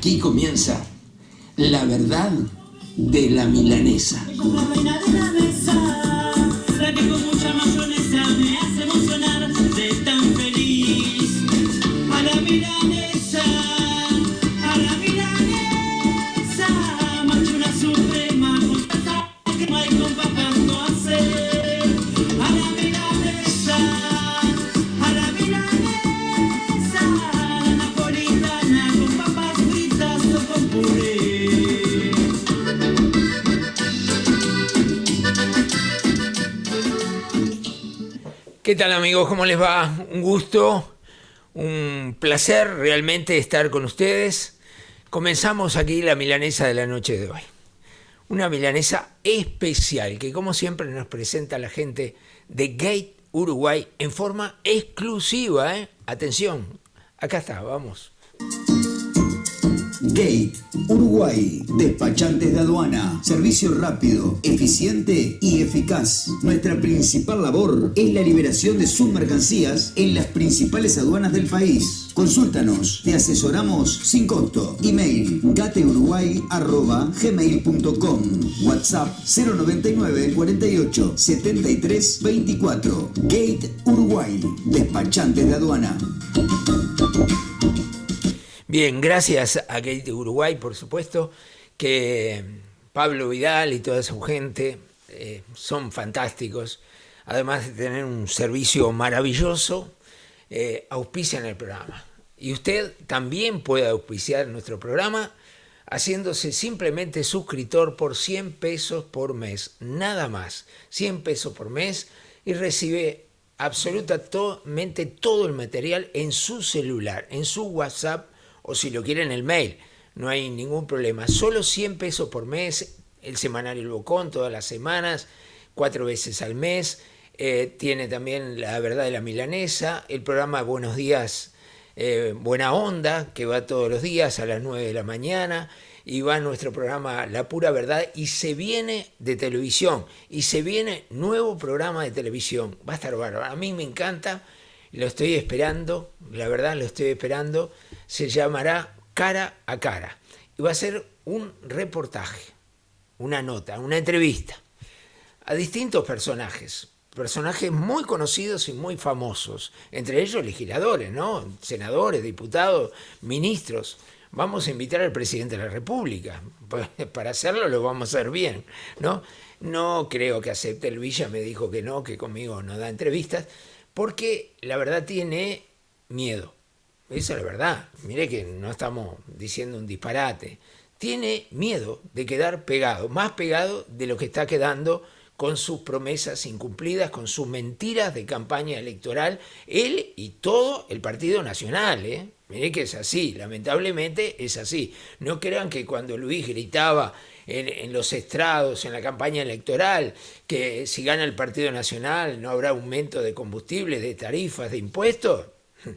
Aquí comienza la verdad de la milanesa. ¿Qué tal amigos? ¿Cómo les va? Un gusto, un placer realmente estar con ustedes. Comenzamos aquí la milanesa de la noche de hoy. Una milanesa especial que como siempre nos presenta la gente de Gate Uruguay en forma exclusiva. ¿eh? Atención, acá está, vamos. Gate, Uruguay, despachantes de aduana, servicio rápido, eficiente y eficaz. Nuestra principal labor es la liberación de sus mercancías en las principales aduanas del país. Consúltanos, te asesoramos sin costo. Email gateuruguay.gmail.com WhatsApp 099 48 73 24 Gate Uruguay, despachantes de aduana. Bien, gracias a Gate Uruguay, por supuesto, que Pablo Vidal y toda su gente eh, son fantásticos. Además de tener un servicio maravilloso, eh, auspician el programa. Y usted también puede auspiciar nuestro programa haciéndose simplemente suscriptor por 100 pesos por mes, nada más, 100 pesos por mes y recibe absolutamente todo el material en su celular, en su WhatsApp o si lo quieren el mail, no hay ningún problema. Solo 100 pesos por mes, el semanario El Bocón todas las semanas, cuatro veces al mes. Eh, tiene también La Verdad de la Milanesa, el programa Buenos Días, eh, Buena Onda, que va todos los días a las 9 de la mañana. Y va nuestro programa La Pura Verdad y se viene de televisión. Y se viene nuevo programa de televisión. Va a estar bárbaro. A mí me encanta, lo estoy esperando, la verdad lo estoy esperando se llamará Cara a Cara y va a ser un reportaje, una nota, una entrevista a distintos personajes, personajes muy conocidos y muy famosos, entre ellos legisladores, ¿no? senadores, diputados, ministros. Vamos a invitar al presidente de la República. Para hacerlo lo vamos a hacer bien, ¿no? No creo que acepte el Villa, me dijo que no, que conmigo no da entrevistas, porque la verdad tiene miedo. Esa es la verdad. Mire que no estamos diciendo un disparate. Tiene miedo de quedar pegado, más pegado de lo que está quedando con sus promesas incumplidas, con sus mentiras de campaña electoral, él y todo el Partido Nacional. ¿eh? Mire que es así, lamentablemente es así. No crean que cuando Luis gritaba en, los estrados, en la campaña electoral, que si gana el Partido Nacional no habrá aumento de combustible, de tarifas, de impuestos,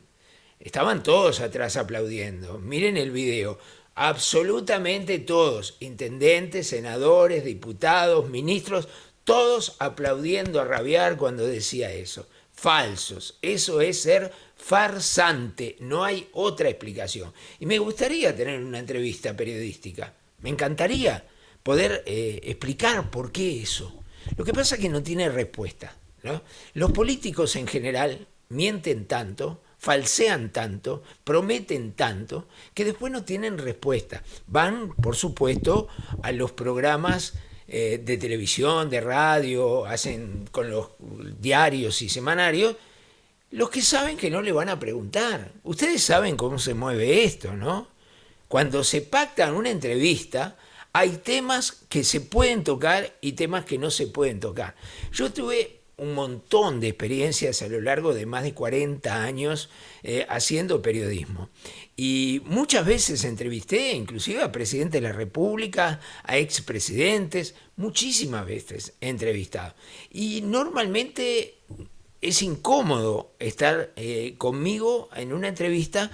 Estaban todos atrás aplaudiendo. Miren el video. Absolutamente todos, intendentes, senadores, diputados, ministros, todos aplaudiendo a rabiar cuando decía eso. Falsos. Eso es ser farsante. No hay otra explicación. Y me gustaría tener una entrevista periodística. Me encantaría poder eh, explicar por qué eso. Lo que pasa es que no tiene respuesta. Los políticos en general mienten tanto falsean tanto, prometen tanto, que después no tienen respuesta. Van, por supuesto, a los programas eh, de televisión, de radio, hacen con los diarios y semanarios, los que saben que no le van a preguntar. Ustedes saben cómo se mueve esto, ¿no? Cuando se pacta una entrevista, hay temas que se pueden tocar y temas que no se pueden tocar. Yo tuve un montón de experiencias a lo largo de más de 40 años eh, haciendo periodismo. Y muchas veces entrevisté inclusive a presidentes de la República, a expresidentes, muchísimas veces entrevistado. Y normalmente es incómodo estar eh, conmigo en una entrevista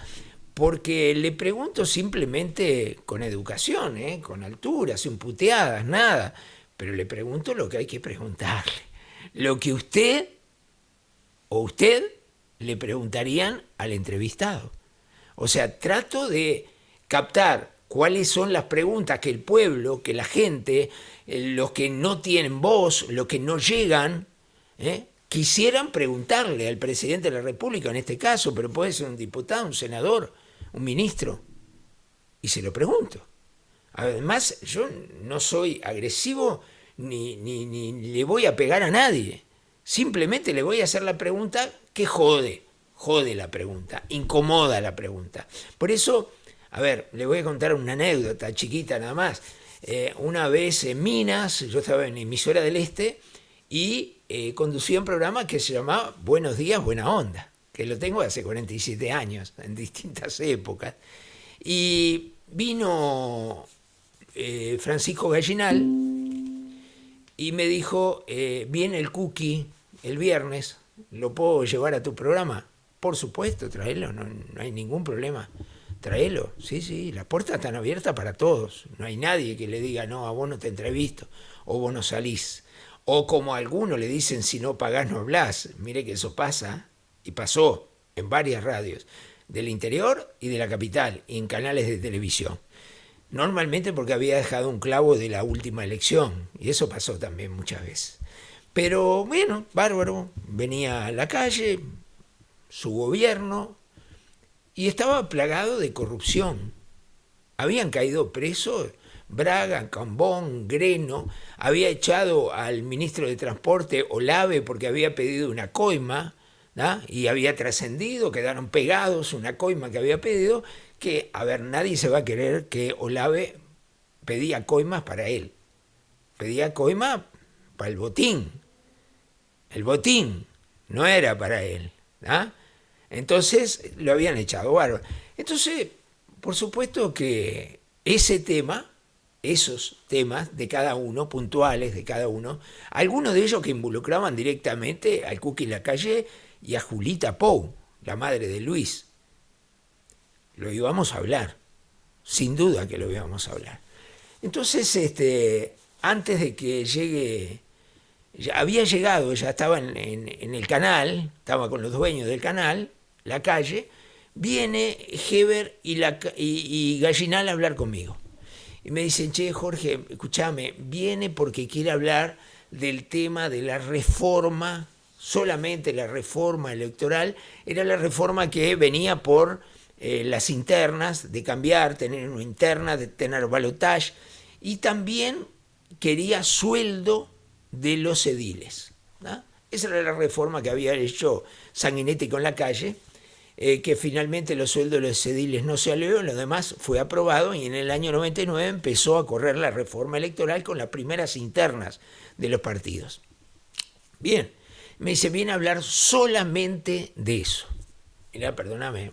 porque le pregunto simplemente con educación, eh, con altura, sin puteadas, nada, pero le pregunto lo que hay que preguntarle lo que usted o usted le preguntarían al entrevistado. O sea, trato de captar cuáles son las preguntas que el pueblo, que la gente, eh, los que no tienen voz, los que no llegan, ¿eh? quisieran preguntarle al presidente de la República en este caso, pero puede ser un diputado, un senador, un ministro, y se lo pregunto. Además, yo no soy agresivo ni, ni, ni le voy a pegar a nadie. Simplemente le voy a hacer la pregunta que jode, jode la pregunta, incomoda la pregunta. Por eso, a ver, le voy a contar una anécdota chiquita nada más. Eh, una vez en Minas, yo estaba en emisora del Este y eh, conducía un programa que se llamaba Buenos días, buena onda, que lo tengo hace 47 años, en distintas épocas. Y vino eh, Francisco Gallinal y me dijo, viene el cookie el viernes, ¿lo puedo llevar a tu programa? Por supuesto, tráelo, no, hay ningún problema. Tráelo, sí, sí, las puertas están abiertas para todos. No hay nadie que le diga, no, a vos no te entrevisto, o vos no salís. O como a algunos le dicen, si no pagás no hablás. Mire que eso pasa, y pasó en varias radios, del interior y de la capital, en canales de televisión. Normalmente porque había dejado un clavo de la última elección, y eso pasó también muchas veces. Pero bueno, bárbaro, venía a la calle, su gobierno, y estaba plagado de corrupción. Habían caído presos Braga, Cambón, Greno, había echado al ministro de Transporte Olave porque había pedido una coima, y había trascendido, quedaron pegados una coima que había pedido, que, a ver, nadie se va a querer que Olave pedía coimas para él. Pedía coima para el botín. El botín no era para él. Entonces lo habían echado bárbaro. Entonces, por supuesto que ese tema, esos temas de cada uno, puntuales de cada uno, algunos de ellos que involucraban directamente al Cookie Lacalle y a Julita Pou, la madre de Luis. Lo íbamos a hablar, sin duda que lo íbamos a hablar. Entonces, este, antes de que llegue, ya había llegado, ya estaba en, el canal, estaba con los dueños del canal, la calle, viene Heber y, y, Gallinal a hablar conmigo. Y me dicen, che, Jorge, escúchame, viene porque quiere hablar del tema de la reforma, solamente la reforma electoral, era la reforma que venía por eh, las internas, de cambiar, tener una interna, de tener balotage, y también quería sueldo de los ediles. Esa era la reforma que había hecho Sanguinetti con la calle, eh, que finalmente los sueldos de los ediles no se salió, lo demás fue aprobado y en el año 99 empezó a correr la reforma electoral con las primeras internas de los partidos. Bien, me dice, viene a hablar solamente de eso. Mira, perdóname,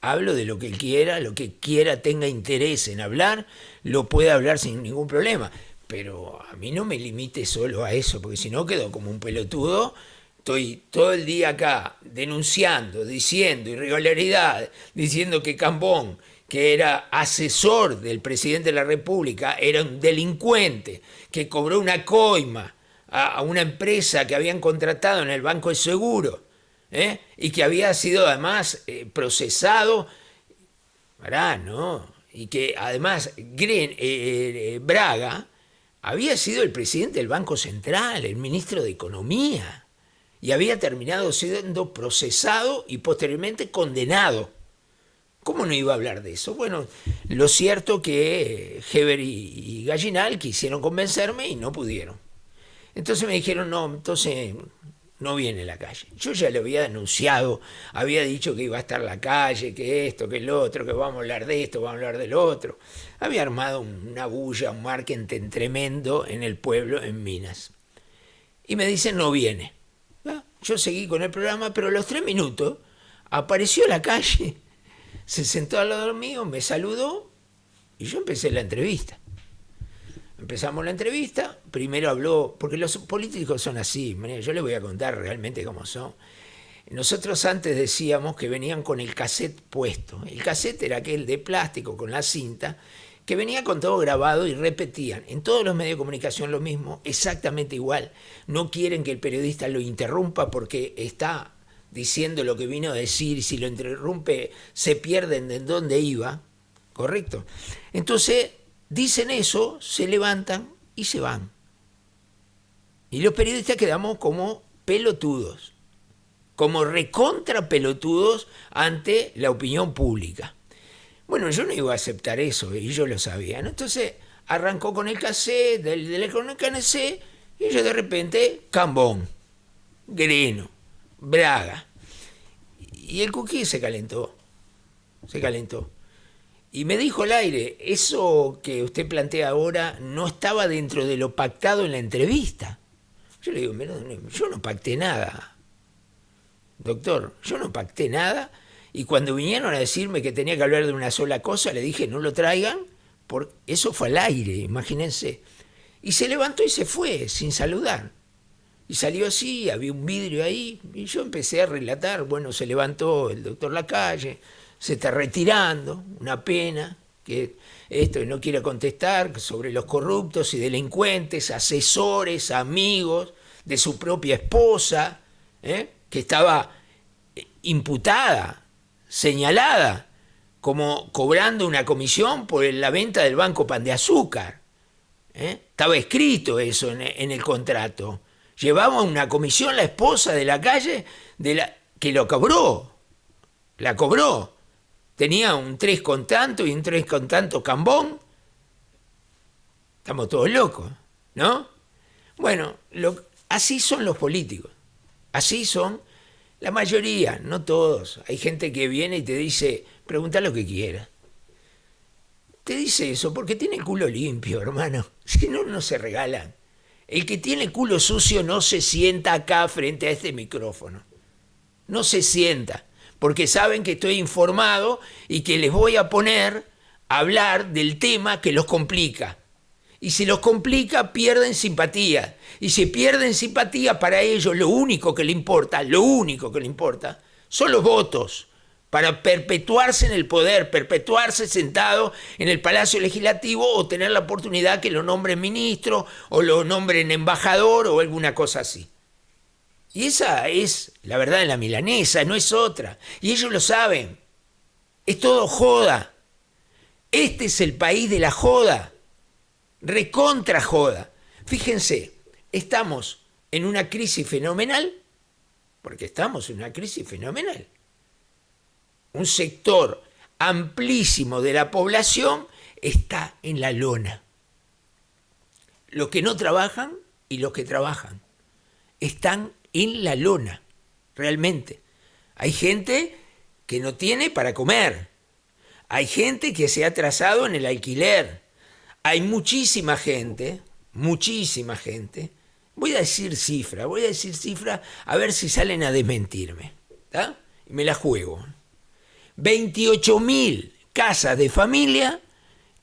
hablo de lo que quiera, lo que quiera tenga interés en hablar, lo puede hablar sin ningún problema pero a mí no me limite solo a eso, porque si no quedo como un pelotudo. Estoy todo el día acá denunciando, diciendo irregularidad, diciendo que Cambón, que era asesor del presidente de la República, era un delincuente, que cobró una coima a, una empresa que habían contratado en el Banco de Seguro ¿eh? y que había sido además eh, procesado. Pará, ¿no? Y que además eh, Braga había sido el presidente del Banco Central, el ministro de Economía, y había terminado siendo procesado y posteriormente condenado. ¿Cómo no iba a hablar de eso? Bueno, lo cierto que Heber y Gallinal quisieron convencerme y no pudieron. Entonces me dijeron, no, entonces no viene la calle. Yo ya le había denunciado, había dicho que iba a estar la calle, que esto, que lo otro, que vamos a hablar de esto, vamos a hablar del otro. Había armado una bulla, un marketing tremendo en el pueblo, en Minas. Y me dicen, no viene. Ah, yo seguí con el programa, pero a los tres minutos apareció la calle, se sentó al lado mío, me saludó y yo empecé la entrevista. Empezamos la entrevista, primero habló, porque los políticos son así, yo les voy a contar realmente cómo son. Nosotros antes decíamos que venían con el cassette puesto. El cassette era aquel de plástico con la cinta que venía con todo grabado y repetían. En todos los medios de comunicación lo mismo, exactamente igual. No quieren que el periodista lo interrumpa porque está diciendo lo que vino a decir y si lo interrumpe se pierden de dónde iba. ¿correcto? Entonces, dicen eso, se levantan y se van. Y los periodistas quedamos como pelotudos, como recontra pelotudos ante la opinión pública. Bueno, yo no iba a aceptar eso y yo lo sabía. Entonces arrancó con el cassette, del, del cassette, y yo de repente, Cambón, Greno, Braga. Y el cookie se calentó, se calentó. Y me dijo el aire, eso que usted plantea ahora no estaba dentro de lo pactado en la entrevista. Yo le digo, yo no pacté nada. Doctor, yo no pacté nada. Y cuando vinieron a decirme que tenía que hablar de una sola cosa, le dije, no lo traigan, porque eso fue al aire, imagínense. Y se levantó y se fue, sin saludar. Y salió así, había un vidrio ahí, y yo empecé a relatar, bueno, se levantó el doctor Lacalle, se está retirando, una pena, que esto no quiere contestar sobre los corruptos y delincuentes, asesores, amigos de su propia esposa, ¿eh? que estaba imputada, señalada, como cobrando una comisión por la venta del Banco Pan de Azúcar. ¿eh? Estaba escrito eso en, en, el contrato. Llevaba una comisión la esposa de la calle de la, que lo cobró, la cobró tenía un 3 con tanto y un 3 con tanto cambón. Estamos todos locos, ¿no? Bueno, así son los políticos. Así son la mayoría, no todos. Hay gente que viene y te dice, pregunta lo que quieras. Te dice eso porque tiene culo limpio, hermano. Si no, no se regalan. El que tiene culo sucio no se sienta acá frente a este micrófono. No se sienta porque saben que estoy informado y que les voy a poner a hablar del tema que los complica. Y si los complica, pierden simpatía. Y si pierden simpatía, para ellos lo único que le importa, lo único que le importa, son los votos para perpetuarse en el poder, perpetuarse sentado en el Palacio Legislativo o tener la oportunidad que lo nombren ministro o lo nombren embajador o alguna cosa así. Y esa es la verdad la milanesa, no es otra. Y ellos lo saben. Es todo joda. Este es el país de la joda. Recontra joda. Fíjense, estamos en una crisis fenomenal, porque estamos en una crisis fenomenal. Un sector amplísimo de la población está en la lona. Los que no trabajan y los que trabajan están en la lona, realmente. Hay gente que no tiene para comer. Hay gente que se ha atrasado en el alquiler. Hay muchísima gente, muchísima gente. Voy a decir cifra, voy a decir cifra a ver si salen a desmentirme. Y me la juego. 28 mil casas de familia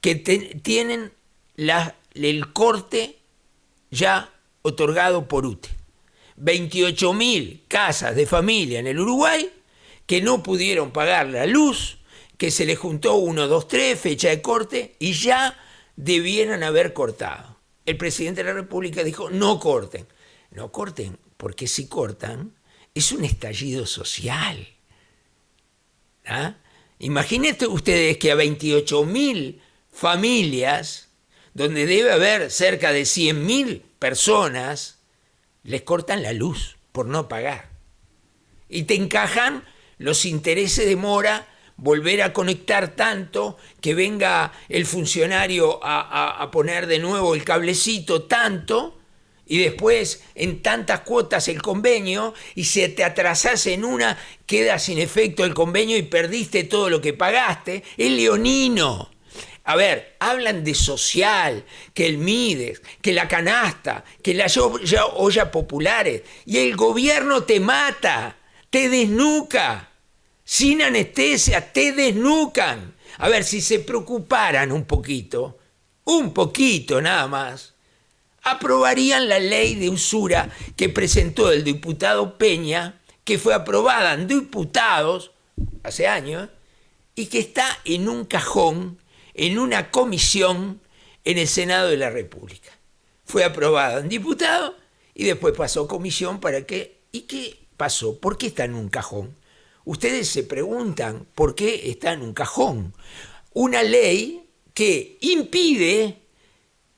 que tienen la, el corte ya otorgado por UTE. 28.000 casas de familia en el Uruguay que no pudieron pagar la luz, que se les juntó 1, 2, 3, fecha de corte, y ya debieran haber cortado. El presidente de la República dijo, no corten. No corten, porque si cortan, es un estallido social. ¿Ah? Imagínense ustedes que a 28.000 familias, donde debe haber cerca de 100.000 personas, les cortan la luz por no pagar. Y te encajan los intereses de mora, volver a conectar tanto, que venga el funcionario a, poner de nuevo el cablecito tanto, y después en tantas cuotas el convenio, y si te atrasas en una, queda sin efecto el convenio y perdiste todo lo que pagaste, es leonino. A ver, hablan de social, que el MIDES, que la canasta, que la olla, olla populares, y el gobierno te mata, te desnuca, sin anestesia, te desnucan. A ver, si se preocuparan un poquito, un poquito nada más, aprobarían la ley de usura que presentó el diputado Peña, que fue aprobada en diputados hace años, y que está en un cajón en una comisión en el Senado de la República. Fue aprobada en diputado y después pasó comisión para qué. ¿Y qué pasó? ¿Por qué está en un cajón? Ustedes se preguntan por qué está en un cajón. una ley que impide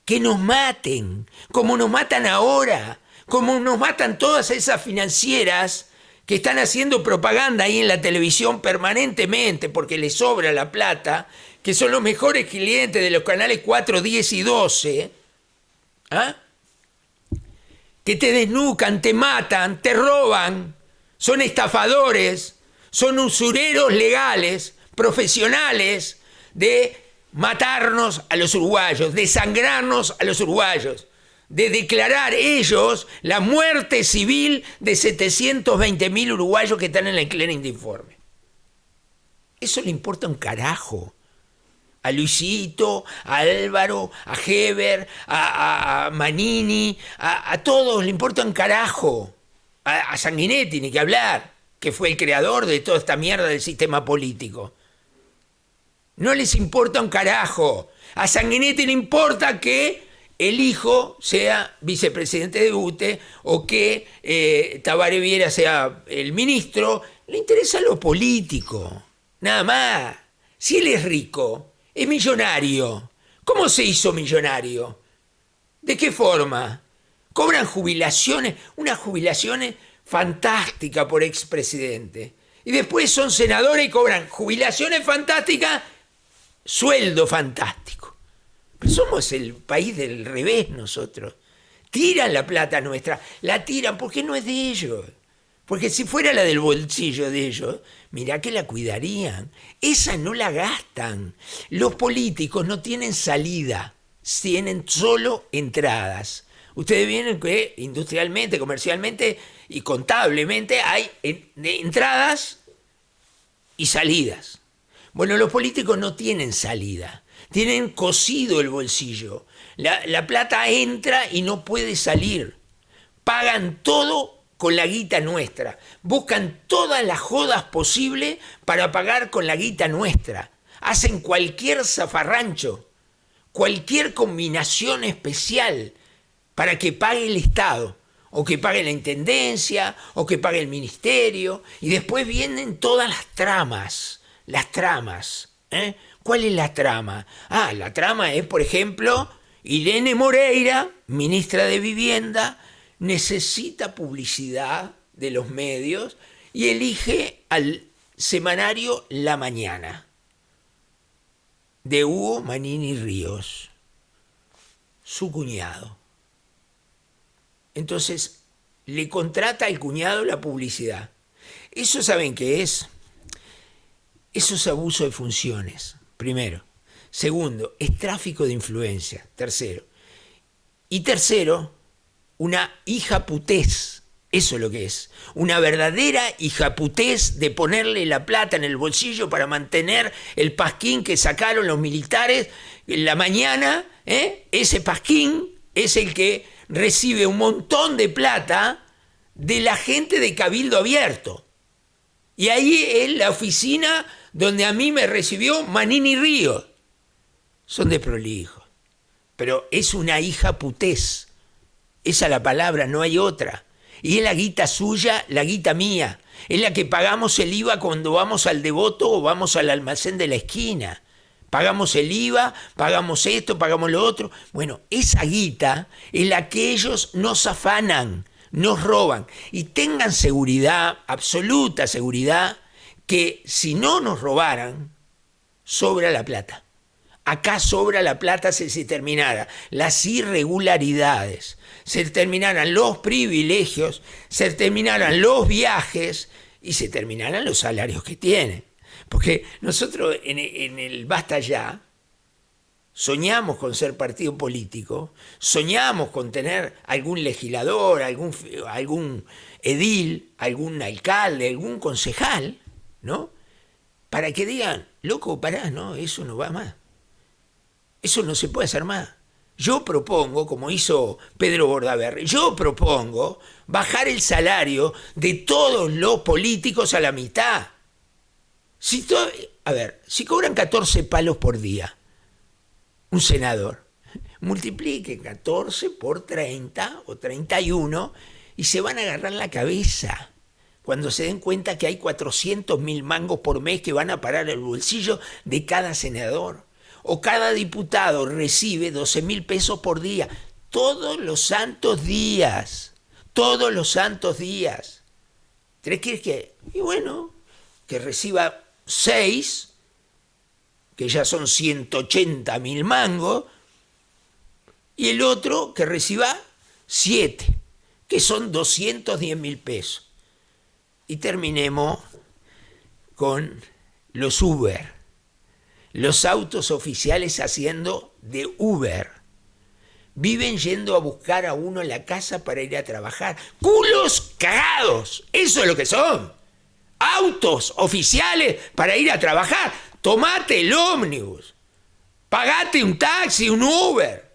que nos maten, como nos matan ahora, como nos matan todas esas financieras que están haciendo propaganda ahí en la televisión permanentemente porque les sobra la plata, que son los mejores clientes de los canales 4, 10 y 12, ¿ah? que te desnucan, te matan, te roban, son estafadores, son usureros legales, profesionales de matarnos a los uruguayos, de sangrarnos a los uruguayos, de declarar ellos la muerte civil de 720 mil uruguayos que están en el clearing de informe. Eso le importa un carajo. A Luisito, a Álvaro, a Heber, a, Manini, a, todos le importa un carajo. A, Sanguinetti, ni que hablar, que fue el creador de toda esta mierda del sistema político. No les importa un carajo. A Sanguinetti le importa que el hijo sea vicepresidente de UTE o que eh, Tabaré Viera sea el ministro. Le interesa lo político. Nada más. Si él es rico, es millonario. ¿Cómo se hizo millonario? ¿De qué forma? Cobran jubilaciones, unas jubilaciones fantásticas por expresidente. Y después son senadores y cobran jubilaciones fantásticas sueldo fantástico. Pero somos el país del revés nosotros. Tiran la plata nuestra, la tiran porque no es de ellos. Porque si fuera la del bolsillo de ellos, mirá que la cuidarían. Esa no la gastan. Los políticos no tienen salida, tienen solo entradas. Ustedes vienen que industrialmente, comercialmente y contablemente hay entradas y salidas. Bueno, los políticos no tienen salida, tienen cosido el bolsillo. La, plata entra y no puede salir. Pagan todo con la guita nuestra. Buscan todas las jodas posibles para pagar con la guita nuestra. Hacen cualquier zafarrancho, cualquier combinación especial para que pague el Estado, o que pague la Intendencia, o que pague el Ministerio, y después vienen todas las tramas las tramas. ¿eh? ¿Cuál es la trama? Ah, la trama es, por ejemplo, Irene Moreira, ministra de Vivienda, necesita publicidad de los medios y elige al semanario La Mañana de Hugo Manini Ríos, su cuñado. Entonces, le contrata al cuñado la publicidad. ¿Eso saben qué es? Eso es abuso de funciones, primero. Segundo, es tráfico de influencia, tercero. Y tercero, una hija putés, eso es lo que es. Una verdadera hija putés de ponerle la plata en el bolsillo para mantener el pasquín que sacaron los militares en la mañana. ¿eh? Ese pasquín es el que recibe un montón de plata de la gente de Cabildo Abierto. Y ahí es la oficina donde a mí me recibió Manini Río. Son de prolijo. Pero es una hija putés. Esa es la palabra, no hay otra. Y es la guita suya, la guita mía. Es la que pagamos el IVA cuando vamos al devoto o vamos al almacén de la esquina. Pagamos el IVA, pagamos esto, pagamos lo otro. Bueno, esa guita es la que ellos nos afanan, nos roban. Y tengan seguridad, absoluta seguridad, que si no nos robaran, sobra la plata. Acá sobra la plata si se terminara las irregularidades, se terminaran los privilegios, se terminaran los viajes y se terminaran los salarios que tienen. Porque nosotros en, el Basta Ya soñamos con ser partido político, soñamos con tener algún legislador, algún, algún edil, algún alcalde, algún concejal, ¿no? Para que digan, loco, pará, no, eso no va más. Eso no se puede hacer más. Yo propongo, como hizo Pedro Bordaberry, yo propongo bajar el salario de todos los políticos a la mitad. Si a ver, si cobran 14 palos por día, un senador, multiplique 14 por 30 o 31 y se van a agarrar la cabeza cuando se den cuenta que hay 400 mil mangos por mes que van a parar el bolsillo de cada senador. O cada diputado recibe 12 mil pesos por día, todos los santos días, todos los santos días. ¿Tres quieres que? Y bueno, que reciba 6, que ya son 180 mil mangos, y el otro que reciba 7, que son 210 mil pesos. Y terminemos con los Uber, los autos oficiales haciendo de Uber. Viven yendo a buscar a uno en la casa para ir a trabajar. ¡Culos cagados! Eso es lo que son. Autos oficiales para ir a trabajar. Tomate el ómnibus. Pagate un taxi, un Uber.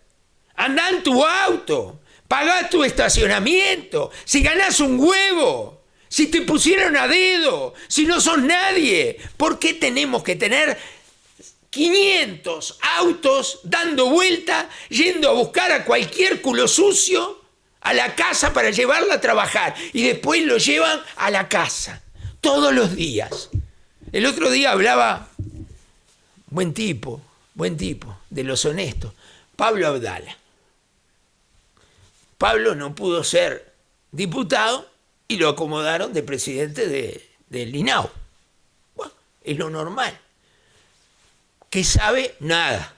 Andá en tu auto. Pagá tu estacionamiento. Si ganás un huevo si te pusieron a dedo, si no sos nadie, ¿por qué tenemos que tener 500 autos dando vuelta, yendo a buscar a cualquier culo sucio a la casa para llevarla a trabajar y después lo llevan a la casa, todos los días? El otro día hablaba, buen tipo, buen tipo, de los honestos, Pablo Abdala. Pablo no pudo ser diputado y lo acomodaron de presidente de, del INAU. Bueno, es lo normal. Que sabe nada.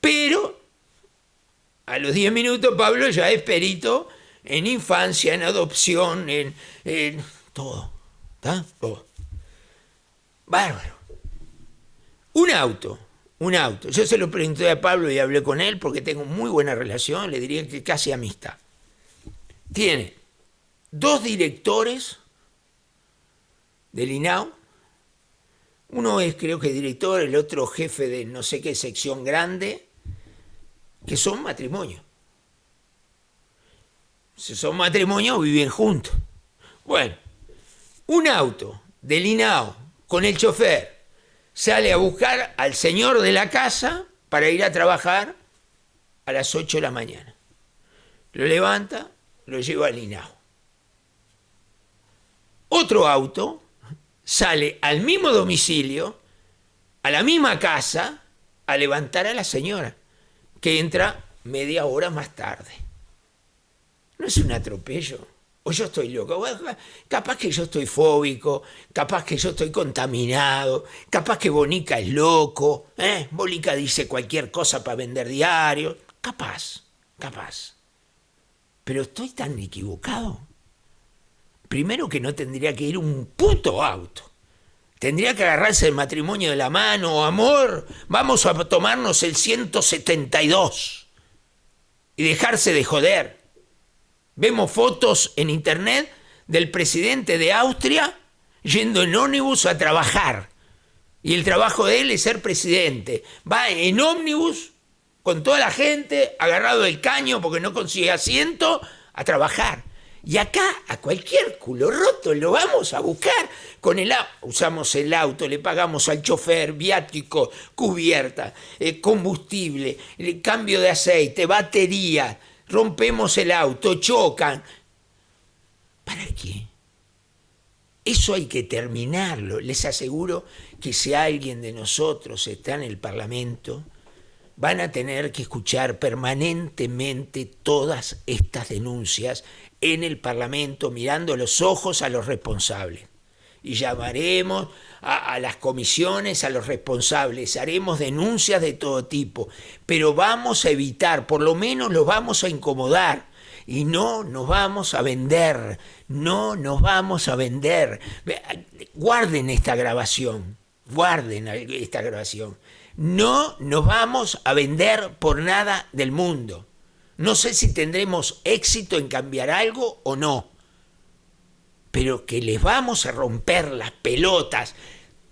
Pero a los 10 minutos Pablo ya es perito en infancia, en adopción, en, todo. ¿Está? Todo. Bárbaro. Un auto, un auto. Yo se lo pregunté a Pablo y hablé con él porque tengo muy buena relación, le diría que casi amistad. Tiene dos directores del INAU. Uno es creo que director, el otro jefe de no sé qué sección grande, que son matrimonio. Si son matrimonio, viven juntos. Bueno, un auto del INAU con el chofer sale a buscar al señor de la casa para ir a trabajar a las 8 de la mañana. Lo levanta, lo lleva al INAU. Otro auto sale al mismo domicilio, a la misma casa, a levantar a la señora, que entra media hora más tarde. ¿No es un atropello? O yo estoy loco. Capaz que yo estoy fóbico, capaz que yo estoy contaminado, capaz que Bonica es loco, ¿eh? Bonica dice cualquier cosa para vender diario. Capaz, capaz. Pero estoy tan equivocado. Primero que no tendría que ir un puto auto. Tendría que agarrarse el matrimonio de la mano, amor, vamos a tomarnos el 172 y dejarse de joder. Vemos fotos en internet del presidente de Austria yendo en ómnibus a trabajar. Y el trabajo de él es ser presidente. Va en ómnibus con toda la gente, agarrado del caño porque no consigue asiento, a trabajar. Y acá a cualquier culo roto lo vamos a buscar. Con el usamos el auto, le pagamos al chofer, viático, cubierta, eh, combustible, cambio de aceite, batería, rompemos el auto, chocan. ¿Para qué? Eso hay que terminarlo. Les aseguro que si alguien de nosotros está en el Parlamento, van a tener que escuchar permanentemente todas estas denuncias en el Parlamento mirando los ojos a los responsables. Y llamaremos a, las comisiones, a los responsables, haremos denuncias de todo tipo, pero vamos a evitar, por lo menos los vamos a incomodar y no nos vamos a vender, no nos vamos a vender. Guarden esta grabación, guarden esta grabación. No nos vamos a vender por nada del mundo. No sé si tendremos éxito en cambiar algo o no, pero que les vamos a romper las pelotas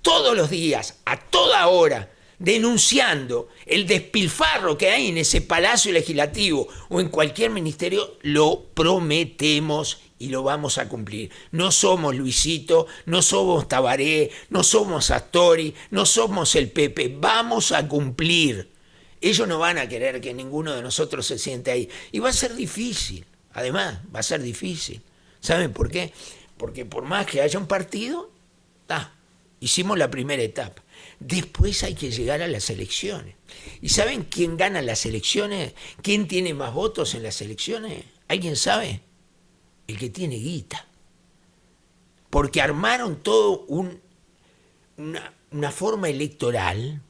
todos los días, a toda hora, denunciando el despilfarro que hay en ese palacio legislativo o en cualquier ministerio, lo prometemos y lo vamos a cumplir. No somos Luisito, no somos Tabaré, no somos Astori, no somos el Pepe, vamos a cumplir. Ellos no van a querer que ninguno de nosotros se siente ahí. Y va a ser difícil, además, va a ser difícil. ¿Saben por qué? porque por más que haya un partido, está, hicimos la primera etapa. Después hay que llegar a las elecciones. ¿Y saben quién gana las elecciones? ¿Quién tiene más votos en las elecciones? ¿Alguien sabe? El que tiene guita. Porque armaron todo un, una, una forma electoral,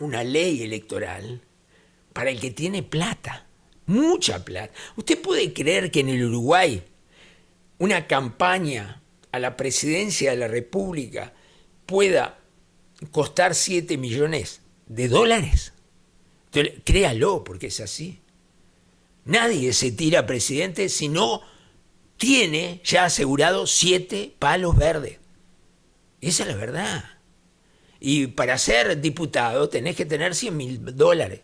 una ley electoral, para el que tiene plata, mucha plata. ¿Usted puede creer que en el Uruguay una campaña a la presidencia de la República pueda costar 7 millones de dólares? créalo, porque es así. Nadie se tira presidente si no tiene ya asegurado 7 palos verdes. Esa es la verdad. Y para ser diputado tenés que tener 100 mil dólares.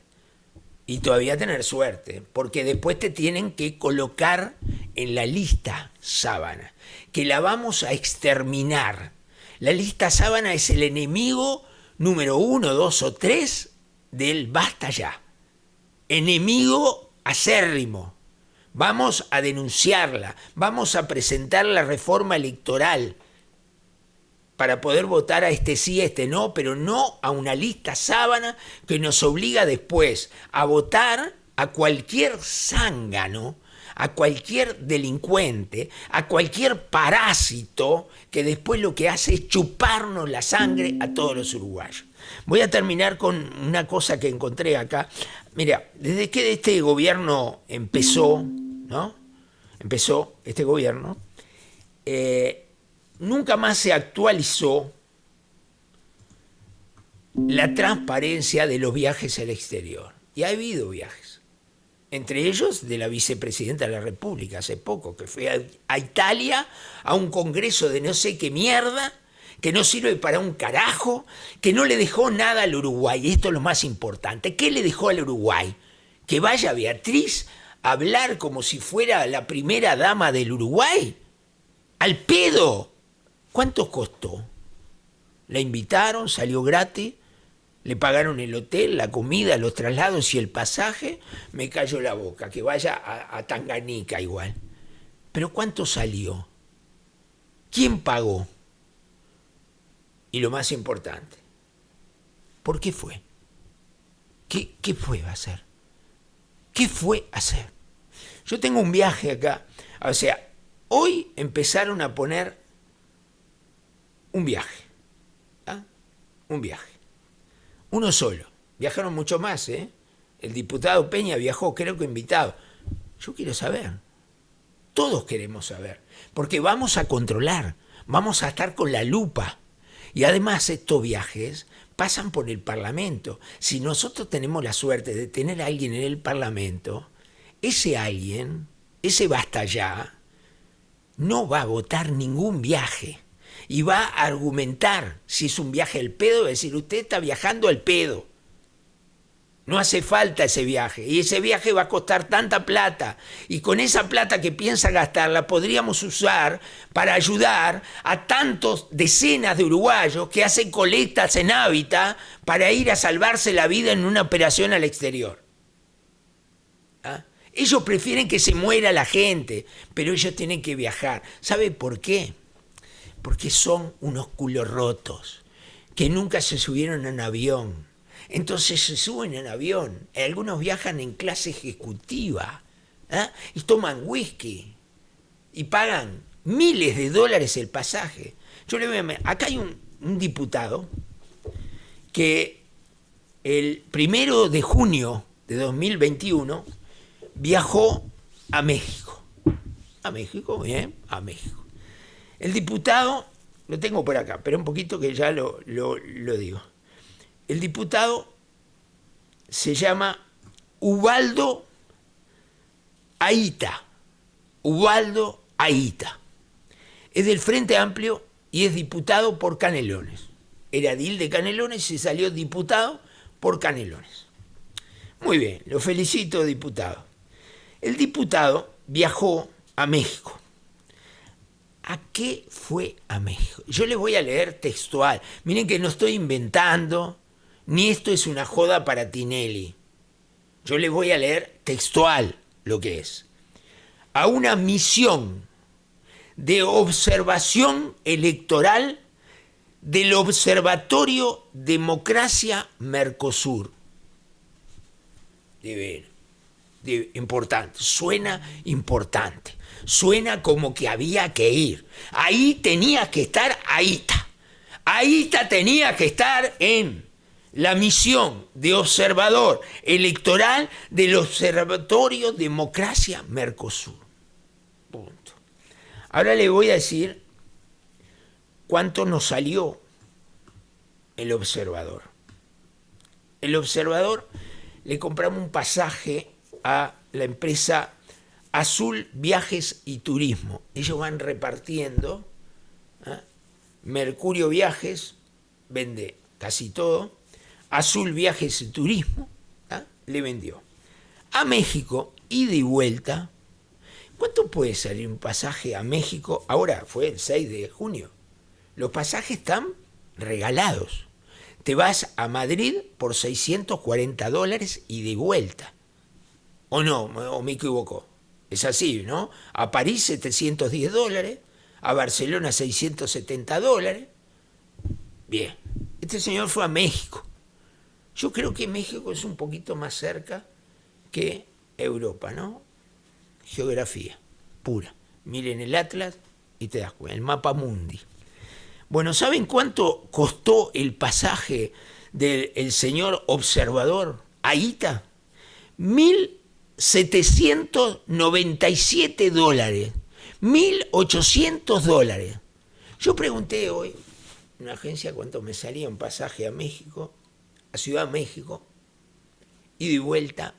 Y todavía tener suerte, porque después te tienen que colocar en la lista sábana, que la vamos a exterminar. La lista sábana es el enemigo número uno, dos o tres del basta ya. Enemigo acérrimo. Vamos a denunciarla, vamos a presentar la reforma electoral para poder votar a este sí, a este no, pero no a una lista sábana que nos obliga después a votar a cualquier zángano, a cualquier delincuente, a cualquier parásito que después lo que hace es chuparnos la sangre a todos los uruguayos. Voy a terminar con una cosa que encontré acá. Mira, desde que este gobierno empezó, ¿no? Empezó este gobierno, eh, nunca más se actualizó la transparencia de los viajes al exterior. Y ha habido viajes. Entre ellos de la vicepresidenta de la República hace poco, que fue a, Italia a un congreso de no sé qué mierda, que no sirve para un carajo, que no le dejó nada al Uruguay. Esto es lo más importante. ¿Qué le dejó al Uruguay? Que vaya Beatriz a hablar como si fuera la primera dama del Uruguay. Al pedo. ¿Cuánto costó? La invitaron, salió gratis, le pagaron el hotel, la comida, los traslados y el pasaje. Me cayó la boca, que vaya a, Tanganica igual. Pero ¿cuánto salió? ¿Quién pagó? Y lo más importante, ¿por qué fue? ¿Qué, qué fue a hacer? ¿Qué fue a hacer? Yo tengo un viaje acá. O sea, hoy empezaron a poner un viaje. ¿ah? Un viaje. Uno solo. Viajaron mucho más, ¿eh? El diputado Peña viajó, creo que invitado. Yo quiero saber. Todos queremos saber. Porque vamos a controlar. Vamos a estar con la lupa. Y además estos viajes pasan por el Parlamento. Si nosotros tenemos la suerte de tener a alguien en el Parlamento, ese alguien, ese basta ya, no va a votar ningún viaje y va a argumentar si es un viaje al pedo, decir, usted está viajando al pedo. No hace falta ese viaje. Y ese viaje va a costar tanta plata. Y con esa plata que piensa gastarla podríamos usar para ayudar a tantos decenas de uruguayos que hacen colectas en hábitat para ir a salvarse la vida en una operación al exterior. ¿Ah? Ellos prefieren que se muera la gente, pero ellos tienen que viajar. ¿Sabe por qué? Porque son unos culos rotos, que nunca se subieron en avión entonces se suben en avión, algunos viajan en clase ejecutiva ¿eh? y toman whisky y pagan miles de dólares el pasaje. Yo le voy a... Acá hay un, un diputado que el primero de junio de 2021 viajó a México. A México, bien, a México. El diputado, lo tengo por acá, pero un poquito que ya lo, lo, digo. El diputado se llama Ubaldo Aita. Ubaldo Aita. Es del Frente Amplio y es diputado por Canelones. Era Dil de Canelones y salió diputado por Canelones. Muy bien, lo felicito, diputado. El diputado viajó a México. ¿A qué fue a México? Yo les voy a leer textual. Miren que no estoy inventando, ni esto es una joda para Tinelli. Yo le voy a leer textual lo que es. A una misión de observación electoral del Observatorio Democracia Mercosur. De ver, importante, suena importante, suena como que había que ir. Ahí tenía que estar Aita. Aita tenía que estar en la misión de observador electoral del Observatorio Democracia Mercosur. Punto. Ahora le voy a decir cuánto nos salió el observador. El observador le compramos un pasaje a la empresa Azul Viajes y Turismo. Ellos van repartiendo. ¿eh? Mercurio Viajes vende casi todo. Azul Viajes y Turismo ¿eh? le vendió. A México, ida y vuelta. ¿Cuánto puede salir un pasaje a México? Ahora fue el 6 de junio. Los pasajes están regalados. Te vas a Madrid por 640 dólares y de vuelta. ¿O no? ¿O me equivoco? Es así, ¿no? A París 710 dólares, a Barcelona 670 dólares. Bien, este señor fue a México. Yo creo que México es un poquito más cerca que Europa, ¿no? Geografía pura. Miren el Atlas y te das cuenta, el mapa mundi. Bueno, ¿saben cuánto costó el pasaje del señor observador Aita? 1.797 dólares. 1.800 dólares. Yo pregunté hoy una agencia cuánto me salía un pasaje a México, a Ciudad de México, y de vuelta,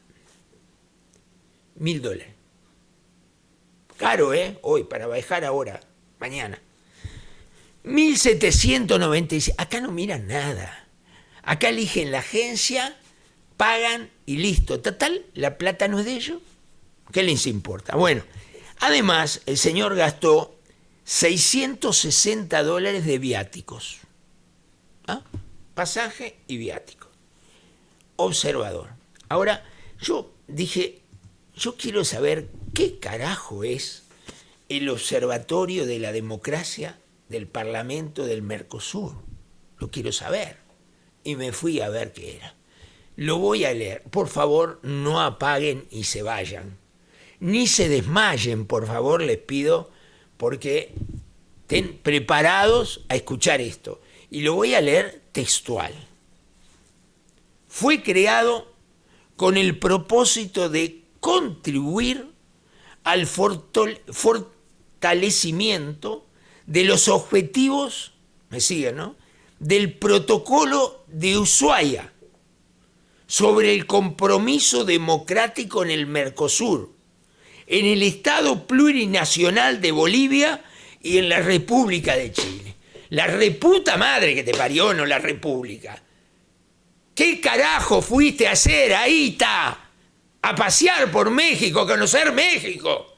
mil dólares. Caro, ¿eh? Hoy, para bajar ahora, mañana. 1796. Acá no miran nada. Acá eligen la agencia, pagan y listo. Total, la plata no es de ellos. ¿Qué les importa? Bueno, además, el señor gastó 660 dólares de viáticos. ¿Ah? Pasaje y viático. Observador. Ahora, yo dije, yo quiero saber qué carajo es el Observatorio de la Democracia del Parlamento del Mercosur. Lo quiero saber. Y me fui a ver qué era. Lo voy a leer. Por favor, no apaguen y se vayan. Ni se desmayen, por favor, les pido, porque estén preparados a escuchar esto. Y lo voy a leer textual. Fue creado con el propósito de contribuir al fortalecimiento de los objetivos, me siguen, ¿no? Del protocolo de Ushuaia sobre el compromiso democrático en el Mercosur, en el Estado plurinacional de Bolivia y en la República de Chile. La reputa madre que te parió, no la República. ¿Qué carajo fuiste a hacer, ahí? A pasear por México, a conocer México